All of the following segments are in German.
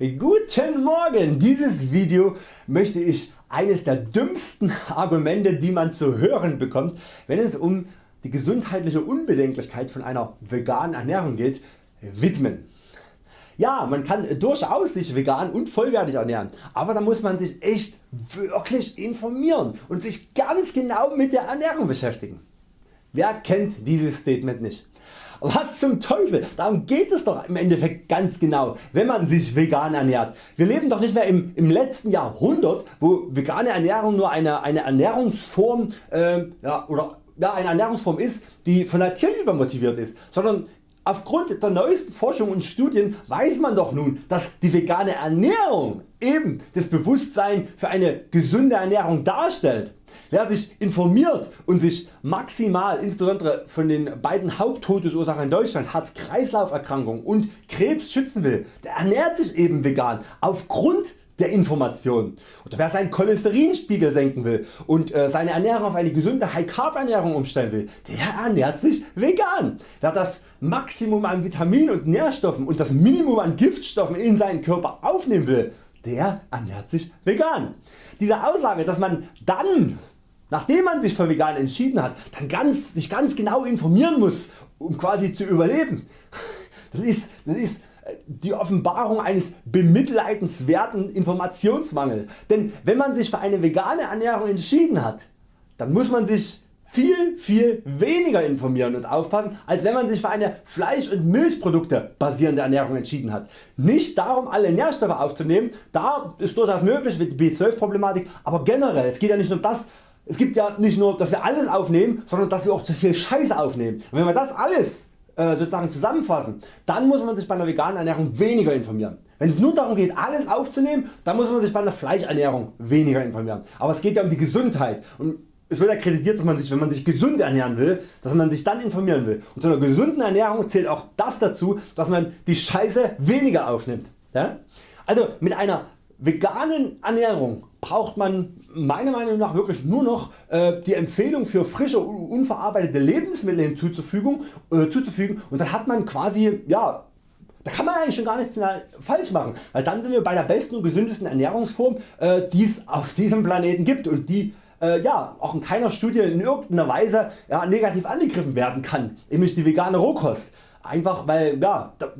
Guten Morgen! Dieses Video möchte ich eines der dümmsten Argumente die man zu hören bekommt wenn es um die gesundheitliche Unbedenklichkeit von einer veganen Ernährung geht widmen. Ja man kann durchaus sich vegan und vollwertig ernähren, aber da muss man sich echt wirklich informieren und sich ganz genau mit der Ernährung beschäftigen. Wer kennt dieses Statement nicht? Was zum Teufel, darum geht es doch im Endeffekt ganz genau, wenn man sich vegan ernährt. Wir leben doch nicht mehr im, im letzten Jahrhundert, wo vegane Ernährung nur eine, eine Ernährungsform äh, ja, oder ja, eine Ernährungsform ist, die von der Tierliebe motiviert ist, sondern Aufgrund der neuesten Forschung und Studien weiß man doch nun, dass die vegane Ernährung eben das Bewusstsein für eine gesunde Ernährung darstellt. Wer sich informiert und sich maximal insbesondere von den beiden Haupttodesursachen in Deutschland Herz-Kreislauf-Erkrankung und Krebs schützen will, der ernährt sich eben vegan aufgrund der Information. Oder wer seinen Cholesterinspiegel senken will und äh, seine Ernährung auf eine gesunde High Carb Ernährung umstellen will, der ernährt sich vegan. Wer das Maximum an Vitaminen und Nährstoffen und das Minimum an Giftstoffen in seinen Körper aufnehmen will, der ernährt sich vegan. Diese Aussage dass man dann nachdem man sich für vegan entschieden hat dann ganz, sich ganz genau informieren muss um quasi zu überleben, das ist, das ist die Offenbarung eines bemitleidenswerten Informationsmangels. Denn wenn man sich für eine vegane Ernährung entschieden hat, dann muss man sich viel viel weniger informieren und aufpassen als wenn man sich für eine Fleisch- und Milchprodukte basierende Ernährung entschieden hat. Nicht darum alle Nährstoffe aufzunehmen, da ist durchaus möglich mit der B12 Problematik, aber generell es geht ja nicht nur das es gibt ja nicht nur dass wir alles aufnehmen, sondern dass wir auch zu viel Scheiße aufnehmen. Und wenn wir das alles äh, sozusagen zusammenfassen, dann muss man sich bei einer veganen Ernährung weniger informieren. Wenn es nur darum geht alles aufzunehmen, dann muss man sich bei einer Fleischernährung weniger informieren. Aber es geht ja um die Gesundheit und es wird ja kritisiert dass man sich wenn man sich gesund ernähren will, dass man sich dann informieren will. Und zu einer gesunden Ernährung zählt auch das dazu dass man die Scheiße weniger aufnimmt. Ja? Also mit einer veganen Ernährung braucht man meiner Meinung nach wirklich nur noch äh, die Empfehlung für frische unverarbeitete Lebensmittel hinzuzufügen äh, zuzufügen und dann hat man quasi ja, da kann man eigentlich schon gar nichts falsch machen, weil dann sind wir bei der besten und gesündesten Ernährungsform äh, die es auf diesem Planeten gibt und die äh, ja, auch in keiner Studie in irgendeiner Weise ja, negativ angegriffen werden kann, nämlich die vegane Rohkost. Einfach weil ja, da,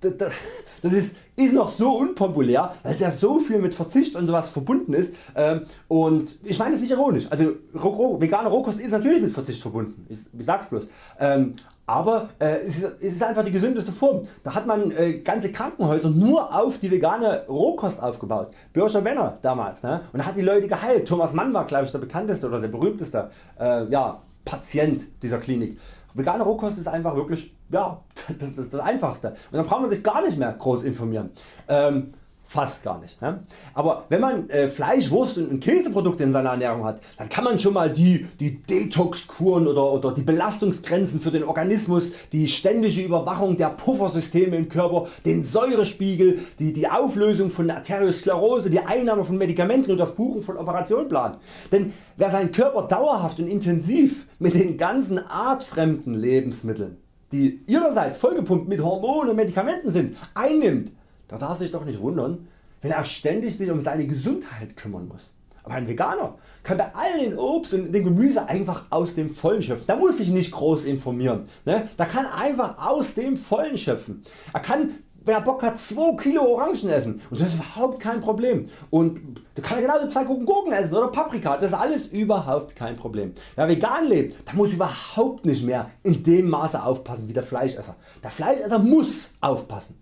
das ist, ist noch so unpopulär, weil es ja so viel mit Verzicht und sowas verbunden ist ähm, und ich meine es nicht ironisch, also vegane Rohkost ist natürlich mit Verzicht verbunden, ich, sag's bloß, ähm, aber äh, es, ist, einfach die gesündeste Form. Da hat man äh, ganze Krankenhäuser nur auf die vegane Rohkost aufgebaut. Börscher Benner damals ne? und hat die Leute geheilt. Thomas Mann war glaube ich der bekannteste oder der berühmteste äh, ja, Patient dieser Klinik. Vegane Rohkost ist einfach wirklich ja, das, das, das einfachste und dann braucht man sich gar nicht mehr groß informieren. Ähm, fast gar nicht. Ne? Aber wenn man äh, Fleisch, Wurst und Käseprodukte in seiner Ernährung hat, dann kann man schon mal die, die Detoxkuren oder, oder die Belastungsgrenzen für den Organismus, die ständige Überwachung der Puffersysteme im Körper, den Säurespiegel, die, die Auflösung von Arteriosklerose, die Einnahme von Medikamenten und das Buchen von Operationen planen. Denn wer seinen Körper dauerhaft und intensiv mit den ganzen artfremden Lebensmitteln die ihrerseits vollgepumpt mit Hormonen und Medikamenten sind, einnimmt, da darf sich doch nicht wundern, wenn er ständig sich um seine Gesundheit kümmern muss. Aber ein Veganer kann bei all den Obst und dem Gemüse einfach aus dem Vollen schöpfen. Da muss sich nicht groß informieren. Ne? Da kann einfach aus dem Vollen schöpfen. Er kann wer Bock hat 2 Kilo Orangen essen und das ist überhaupt kein Problem. Und da kann er genauso 2 Gurken essen oder Paprika, das ist alles überhaupt kein Problem. Wer vegan lebt, der muss überhaupt nicht mehr in dem Maße aufpassen wie der Fleischesser. Der Fleischesser muss aufpassen.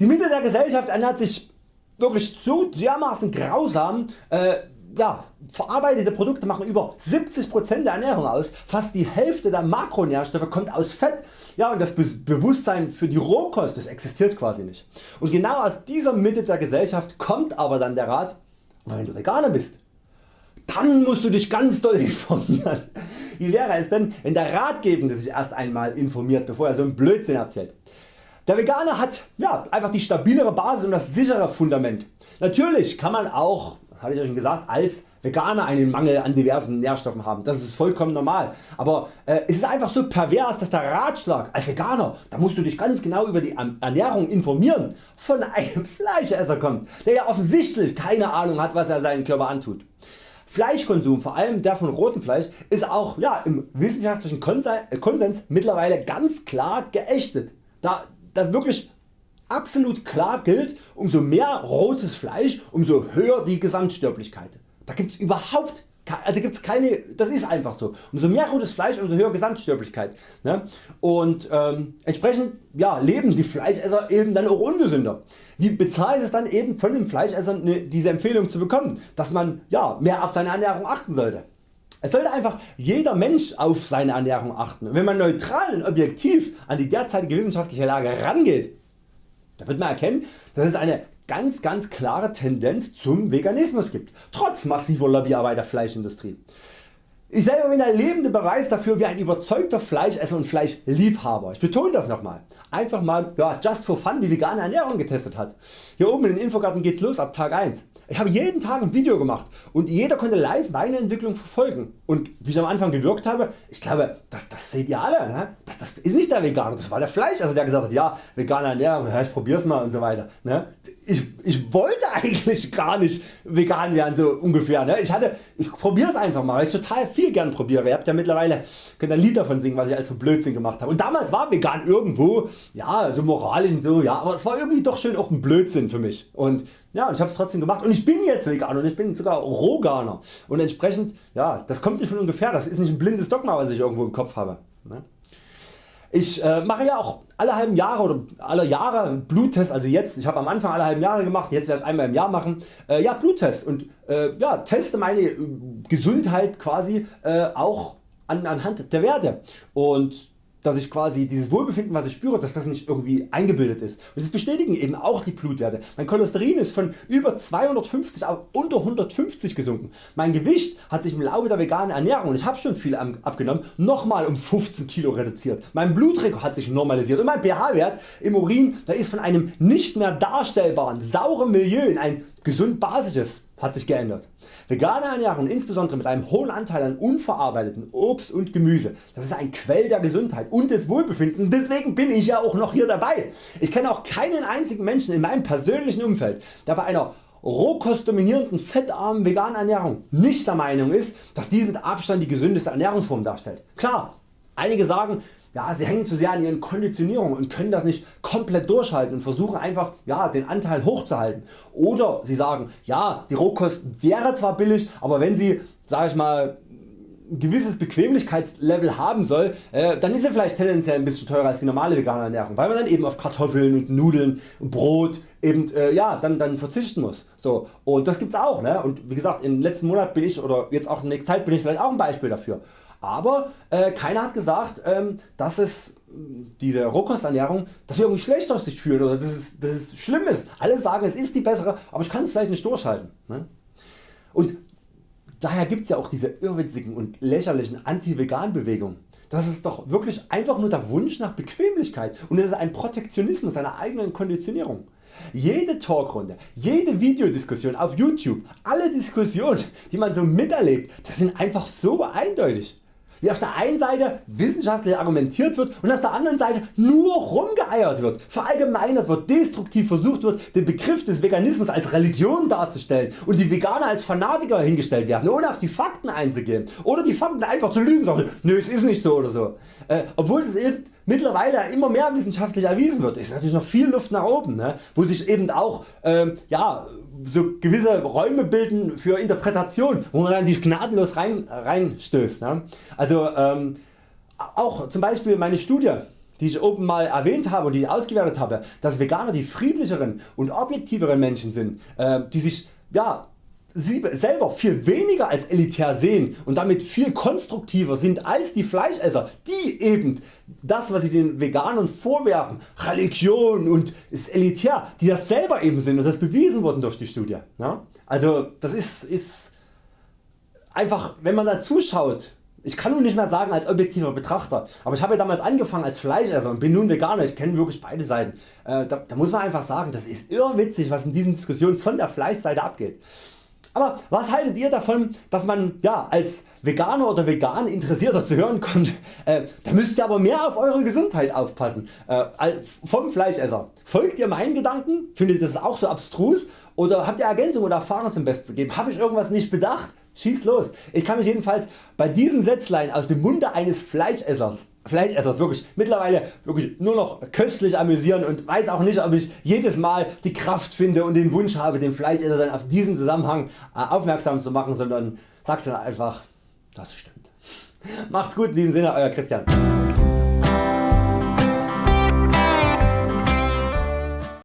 Die Mitte der Gesellschaft ernährt sich wirklich so dermaßen grausam, äh, ja, verarbeitete Produkte machen über 70% der Ernährung aus, fast die Hälfte der Makronährstoffe kommt aus Fett ja, und das Bewusstsein für die Rohkost das existiert quasi nicht. Und genau aus dieser Mitte der Gesellschaft kommt aber dann der Rat, wenn du Veganer bist, dann musst du dich ganz doll informieren. Wie wäre es denn wenn der Ratgebende sich erst einmal informiert bevor er so einen Blödsinn erzählt. Der Veganer hat ja, einfach die stabilere Basis und das sichere Fundament. Natürlich kann man auch das hatte ich ja schon gesagt, als Veganer einen Mangel an diversen Nährstoffen haben. Das ist vollkommen normal. Aber äh, es ist einfach so pervers, dass der Ratschlag als Veganer, da musst du dich ganz genau über die Ernährung informieren, von einem Fleischesser kommt, der ja offensichtlich keine Ahnung hat was er seinen Körper antut. Fleischkonsum, vor allem der von rotem Fleisch, ist auch ja, im wissenschaftlichen Konsens mittlerweile ganz klar geächtet. Da, da wirklich absolut klar gilt, umso mehr rotes Fleisch, umso höher die Gesamtsterblichkeit. Da gibt es überhaupt also gibt's keine, das ist einfach so. Umso mehr rotes Fleisch, umso höher Gesamtsterblichkeit. Ne? Und ähm, entsprechend ja, leben die Fleischesser eben dann auch ungesünder. Wie bezahlt es dann eben von den Fleischessern ne, diese Empfehlung zu bekommen, dass man ja, mehr auf seine Ernährung achten sollte. Es sollte einfach jeder Mensch auf seine Ernährung achten. Und wenn man neutral und objektiv an die derzeitige wissenschaftliche Lage rangeht, da wird man erkennen, dass es eine ganz ganz klare Tendenz zum Veganismus gibt, trotz massiver Lobbyarbeit der Fleischindustrie. Ich selber bin der lebende Beweis dafür wie ein überzeugter Fleischesser und Fleischliebhaber. Ich betone das nochmal. Einfach mal ja, just for fun die vegane Ernährung getestet hat. Hier oben in den Infogarten geht's los ab Tag 1. Ich habe jeden Tag ein Video gemacht und jeder konnte live meine Entwicklung verfolgen. Und wie ich am Anfang gewirkt habe, ich glaube das, das seht ihr alle, ne? das, das, ist nicht der Veganer, das war der Fleisch, also der gesagt hat, ja vegane Ernährung, ja, ich probier's mal und so weiter. Ne? Ich, ich wollte eigentlich gar nicht vegan werden so ungefähr. Ne? Ich, hatte, ich probier's einfach mal, weil ich total viel gern probiere. Ihr habt ja mittlerweile, könnt ein Lied davon singen was ich als für Blödsinn gemacht habe. Und damals war vegan irgendwo, ja so moralisch und so, ja, aber es war irgendwie doch schön auch ein Blödsinn für mich. Und ja, und ich habe es trotzdem gemacht und ich bin jetzt vegan und ich bin sogar Roganer und entsprechend, ja, das kommt nicht von ungefähr, das ist nicht ein blindes Dogma was ich irgendwo im Kopf habe. Ne? Ich äh, mache ja auch alle halben Jahre oder alle Jahre Bluttests, also jetzt, ich habe am Anfang alle halben Jahre gemacht, jetzt werde ich einmal im Jahr machen, äh, ja Bluttests und äh, ja, teste meine äh, Gesundheit quasi äh, auch an, anhand der Werte. Und dass ich quasi dieses Wohlbefinden was ich spüre, dass das nicht irgendwie eingebildet ist. Und das bestätigen eben auch die Blutwerte. Mein Cholesterin ist von über 250 auf unter 150 gesunken. Mein Gewicht hat sich im Laufe der veganen Ernährung, und ich habe schon viel abgenommen, nochmal um 15 Kilo reduziert. Mein Blutdruck hat sich normalisiert und mein pH-Wert im Urin der ist von einem nicht mehr darstellbaren sauren Milieu in ein gesund basisches hat sich geändert. Vegane Ernährung insbesondere mit einem hohen Anteil an unverarbeiteten Obst und Gemüse, das ist ein Quell der Gesundheit und des Wohlbefindens, deswegen bin ich ja auch noch hier dabei. Ich kenne auch keinen einzigen Menschen in meinem persönlichen Umfeld der bei einer rohkostdominierenden fettarmen veganen Ernährung nicht der Meinung ist, dass dies mit Abstand die gesündeste Ernährungsform darstellt. Klar, einige sagen ja, sie hängen zu sehr an ihren Konditionierungen und können das nicht komplett durchhalten und versuchen einfach ja, den Anteil hochzuhalten. Oder sie sagen, ja die Rohkost wäre zwar billig, aber wenn sie sag ich mal, ein gewisses Bequemlichkeitslevel haben soll, äh, dann ist sie vielleicht tendenziell ein bisschen teurer als die normale vegane Ernährung, weil man dann eben auf Kartoffeln und Nudeln und Brot eben äh, ja, dann, dann verzichten muss. So, und das gibt's auch. Ne? Und wie gesagt im letzten Monat bin ich oder jetzt auch in der nächsten Zeit bin ich vielleicht auch ein Beispiel dafür. Aber äh, keiner hat gesagt, ähm, dass es diese Rohkosternährung, dass wir irgendwie schlecht aus sich fühlen oder dass es, dass es schlimm ist. Alle sagen es ist die bessere, aber ich kann es vielleicht nicht durchhalten. Ne? Und daher gibt es ja auch diese irrwitzigen und lächerlichen Anti-Vegan-Bewegungen. Das ist doch wirklich einfach nur der Wunsch nach Bequemlichkeit und es ist ein Protektionismus seiner eigenen Konditionierung. Jede Talkrunde, jede Videodiskussion auf YouTube, alle Diskussionen die man so miterlebt, das sind einfach so eindeutig wie auf der einen Seite wissenschaftlich argumentiert wird und auf der anderen Seite nur rumgeeiert wird, verallgemeinert wird, destruktiv versucht wird den Begriff des Veganismus als Religion darzustellen und die Veganer als Fanatiker hingestellt werden ohne auf die Fakten einzugehen oder die Fakten einfach zu lügen sagen, nö es ist nicht so oder so. Äh, obwohl es eben mittlerweile immer mehr wissenschaftlich erwiesen wird, ist natürlich noch viel Luft nach oben, ne? wo sich eben auch ähm, ja, so gewisse Räume bilden für Interpretation, wo man dann nicht gnadenlos rein, reinstößt. Ne? Also ähm, auch zum Beispiel meine Studie die ich oben mal erwähnt habe und die ich ausgewertet habe, dass Veganer die friedlicheren und objektiveren Menschen sind, äh, die sich ja, selber viel weniger als elitär sehen und damit viel konstruktiver sind als die Fleischesser, die eben das was sie den Veganern vorwerfen, Religion und ist elitär, die das selber eben sind und das bewiesen worden durch die Studie. Also das ist, ist einfach wenn man da zuschaut, ich kann nun nicht mehr sagen als objektiver Betrachter, aber ich habe ja damals angefangen als Fleischesser und bin nun Veganer, ich kenne wirklich beide Seiten. Äh, da, da muss man einfach sagen, das ist irrwitzig was in diesen Diskussionen von der Fleischseite abgeht. Aber was haltet ihr davon dass man ja, als Veganer oder vegan Interessierter zu hören kommt, äh, da müsst ihr aber mehr auf eure Gesundheit aufpassen äh, vom Fleischesser. Folgt ihr meinen Gedanken? Findet ihr das auch so abstrus? Oder habt ihr Ergänzungen oder Erfahrungen zum Besten zu geben? Habe ich irgendwas nicht bedacht? Schieß los. Ich kann mich jedenfalls bei diesem Sätzlein aus dem Munde eines Fleischessers, Fleischessers wirklich mittlerweile wirklich nur noch köstlich amüsieren und weiß auch nicht ob ich jedes Mal die Kraft finde und den Wunsch habe den Fleischesser dann auf diesen Zusammenhang äh, aufmerksam zu machen, sondern sagt dann einfach das stimmt. Macht's gut in diesem Sinne Euer Christian.